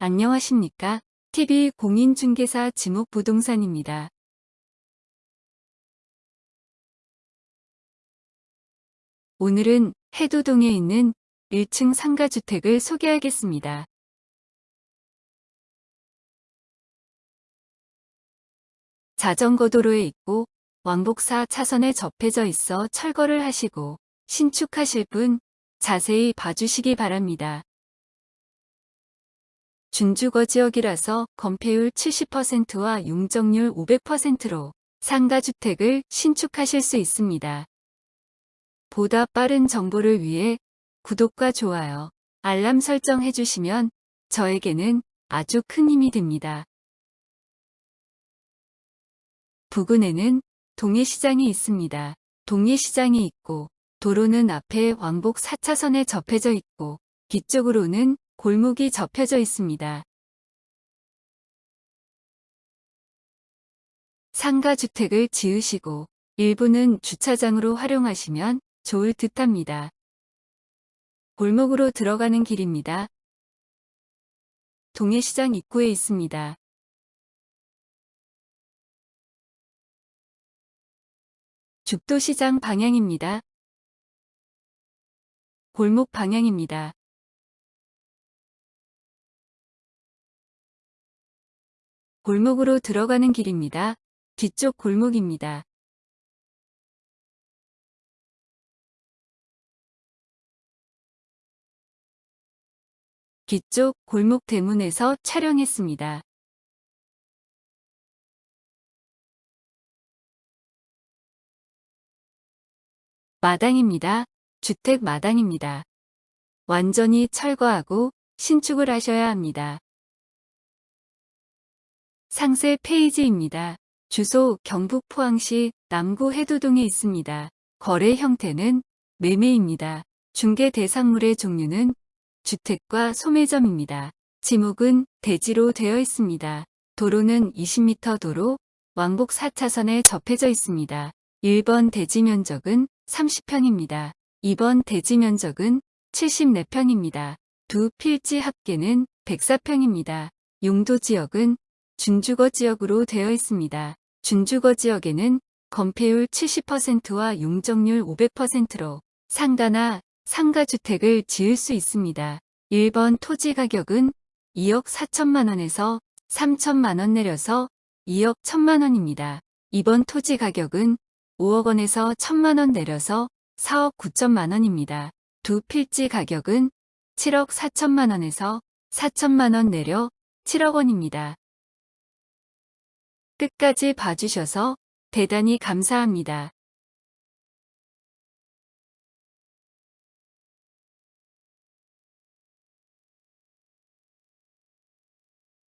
안녕하십니까? TV 공인중개사 지목부동산입니다. 오늘은 해도동에 있는 1층 상가주택을 소개하겠습니다. 자전거 도로에 있고 왕복사 차선에 접해져 있어 철거를 하시고 신축하실 분 자세히 봐주시기 바랍니다. 준주거 지역이라서 건폐율 70%와 용적률 500%로 상가주택을 신축하실 수 있습니다. 보다 빠른 정보를 위해 구독과 좋아요, 알람 설정 해주시면 저에게는 아주 큰 힘이 됩니다. 부근에는 동해시장이 있습니다. 동해시장이 있고 도로는 앞에 왕복 4차선에 접해져 있고 뒤쪽으로는 골목이 접혀져 있습니다. 상가주택을 지으시고 일부는 주차장으로 활용하시면 좋을 듯합니다. 골목으로 들어가는 길입니다. 동해시장 입구에 있습니다. 죽도시장 방향입니다. 골목 방향입니다. 골목으로 들어가는 길입니다. 뒤쪽 골목입니다. 뒤쪽 골목 대문에서 촬영했습니다. 마당입니다. 주택 마당입니다. 완전히 철거하고 신축을 하셔야 합니다. 상세 페이지입니다. 주소 경북 포항시 남구 해도동에 있습니다. 거래 형태는 매매입니다. 중개 대상물의 종류는 주택과 소매점입니다. 지목은 대지로 되어 있습니다. 도로는 20m 도로, 왕복 4차선에 접해져 있습니다. 1번 대지 면적은 30평입니다. 2번 대지 면적은 74평입니다. 두 필지 합계는 104평입니다. 용도 지역은 준주거 지역으로 되어 있습니다. 준주거 지역에는 건폐율 70%와 용적률 500%로 상가나 상가주택을 지을 수 있습니다. 1번 토지 가격은 2억 4천만 원에서 3천만 원 내려서 2억 1천만 원입니다. 2번 토지 가격은 5억 원에서 1천만 원 내려서 4억 9천만 원입니다. 두 필지 가격은 7억 4천만 원에서 4천만 원 내려 7억 원입니다. 끝까지 봐주셔서 대단히 감사합니다.